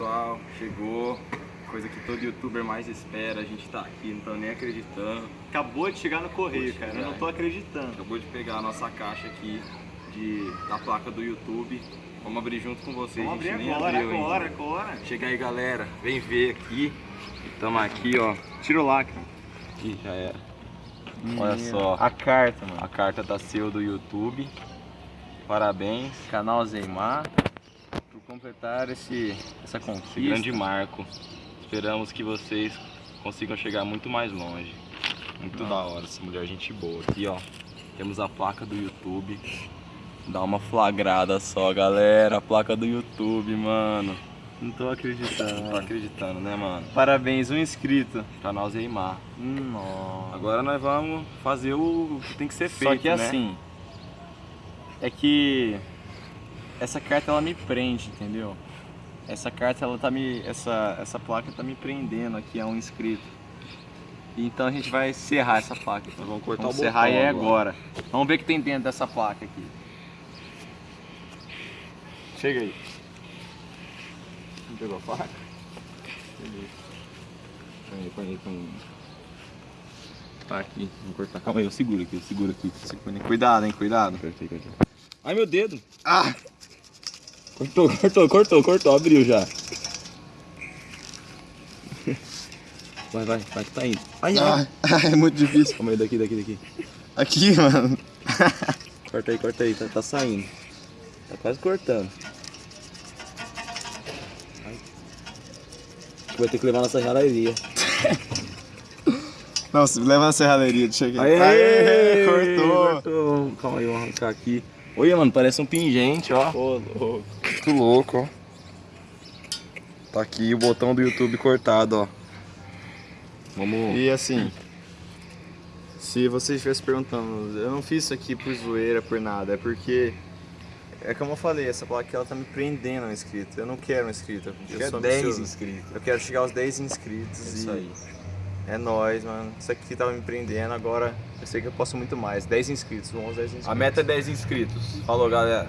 pessoal, chegou. Coisa que todo youtuber mais espera, a gente tá aqui, não tô nem acreditando. Acabou de chegar no correio, de cara. Eu chegar, não tô acreditando. Acabou de pegar a nossa caixa aqui de, da placa do YouTube. Vamos abrir junto com vocês. Vamos a abrir gente nem agora, agora, ainda. agora. Chega aí, galera. Vem ver aqui. Tamo aqui, ó. Tira o lacre. Ih, já era. Olha só. A carta, mano. A carta da seu do YouTube. Parabéns. Canal Zeimar. Completar esse, essa conquista. Esse grande marco. Esperamos que vocês consigam chegar muito mais longe. Muito da hora, essa mulher gente boa. Aqui, ó, temos a placa do YouTube. Dá uma flagrada só, galera. A placa do YouTube, mano. Não tô acreditando. Não tô acreditando, né, mano? Parabéns, um inscrito. Canal Zeimar. Nossa. Agora nós vamos fazer o que tem que ser feito, Só que né? assim, é que essa carta ela me prende, entendeu? Essa carta ela tá me essa essa placa tá me prendendo aqui a um inscrito. Então a gente vai serrar essa placa. Nós vamos cortar Vamos o serrar botão e é agora. agora. Vamos ver o que tem dentro dessa placa aqui. Chega aí. Não pegou a faca? Põe aí, põe aí, põe aí. Tá aqui, vou cortar. Calma aí, eu seguro aqui, eu seguro aqui. Cuidado, hein, cuidado. Apertei, apertei. Ai, meu dedo. Ah! Cortou, cortou, cortou, cortou, abriu já. Vai, vai, vai que tá indo. Ai, ai. é muito difícil. Calma aí, daqui, daqui, daqui. Aqui, mano. Corta aí, corta aí, tá, tá saindo. Tá quase cortando. Ai. Vai ter que levar na serralheria. Não, se leva na serralheria, deixa aqui. Aê, Aê, cortou. cortou. Calma aí, vamos arrancar aqui. Olha, mano, parece um pingente, ó. Ô, louco. Muito louco, ó. Tá aqui o botão do YouTube cortado, ó. Vamos... E assim, se vocês estivessem perguntando, eu não fiz isso aqui por zoeira, por nada, é porque, é como eu falei, essa placa ela tá me prendendo um inscrito. Eu não quero um inscrito, eu Quer sou 10 ambicioso. inscritos. Eu quero chegar aos 10 inscritos É e isso aí. É nóis, mano. Isso aqui tava me prendendo, agora eu sei que eu posso muito mais. 10 inscritos, vamos aos 10 inscritos. A meta é 10 inscritos. Falou, galera.